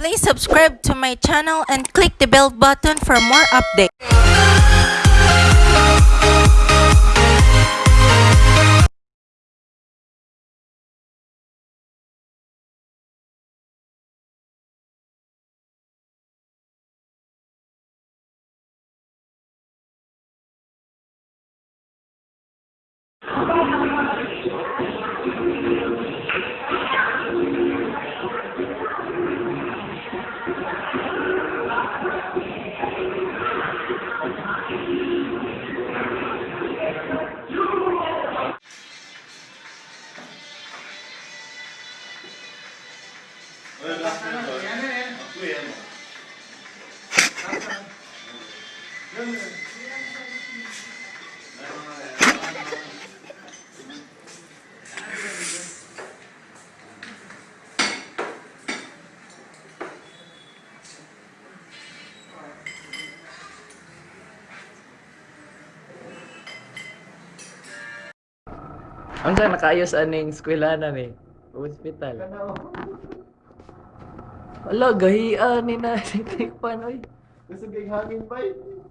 Please subscribe to my channel and click the bell button for more updates. Ang sa nakaayos aning eskwelahan ni eh. hospital. Ano? Ala, gahian ni na si Tikpan, oy. Gusto kay hangin ba?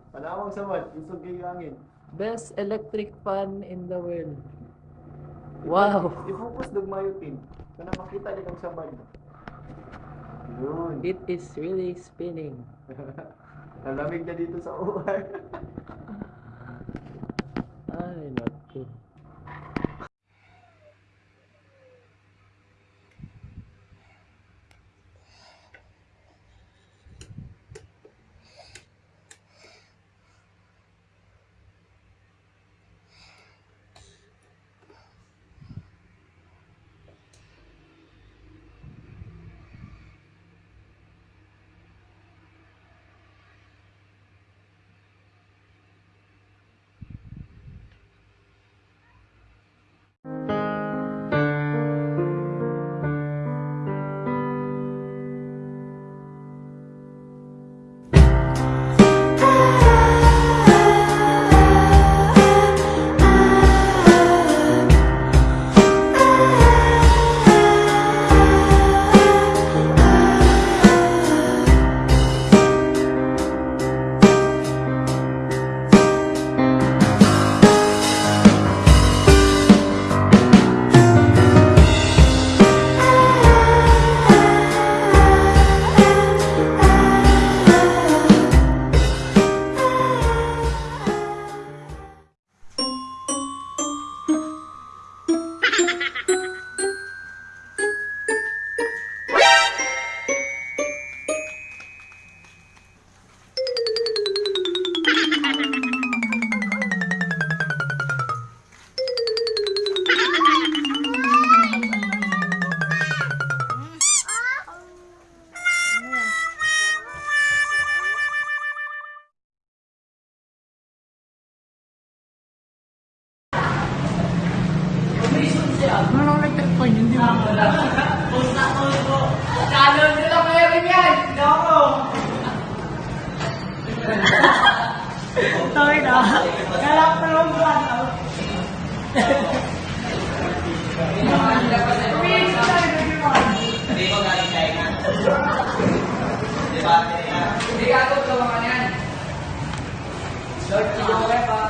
Panawang sa man, gusto kay hangin. Best electric fan in the world. Wow. I-focus dog mayo tin. Kana makita ni kang sabad. Yun. It is really spinning. Nalamig na dito sa uwan. Ay, not good. Bakit pa hindi mo? Pusa ko po. Channel nyo lang meron yan. Loko. Sorry na. Galak na lang ba? Hindi ko galing kaya nga. Di ba? Hindi ka ako tulungan yan. Lord, tulungan.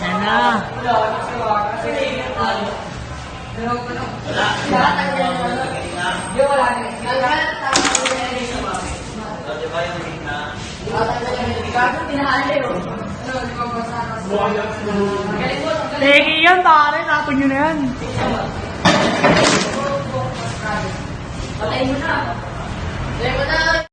Sana. Lord, tulungan. Pero ano? Wala. Lahat ang gano'n. Hindi, wala na. Lahat ang gano'n sa mami. So, na? Lahat ang gano'n. Bago pinahala. Ano, di ba ba sa kasi? Yan, pare. Tapon nyo na yan. Patayin mo na. Patayin mo na.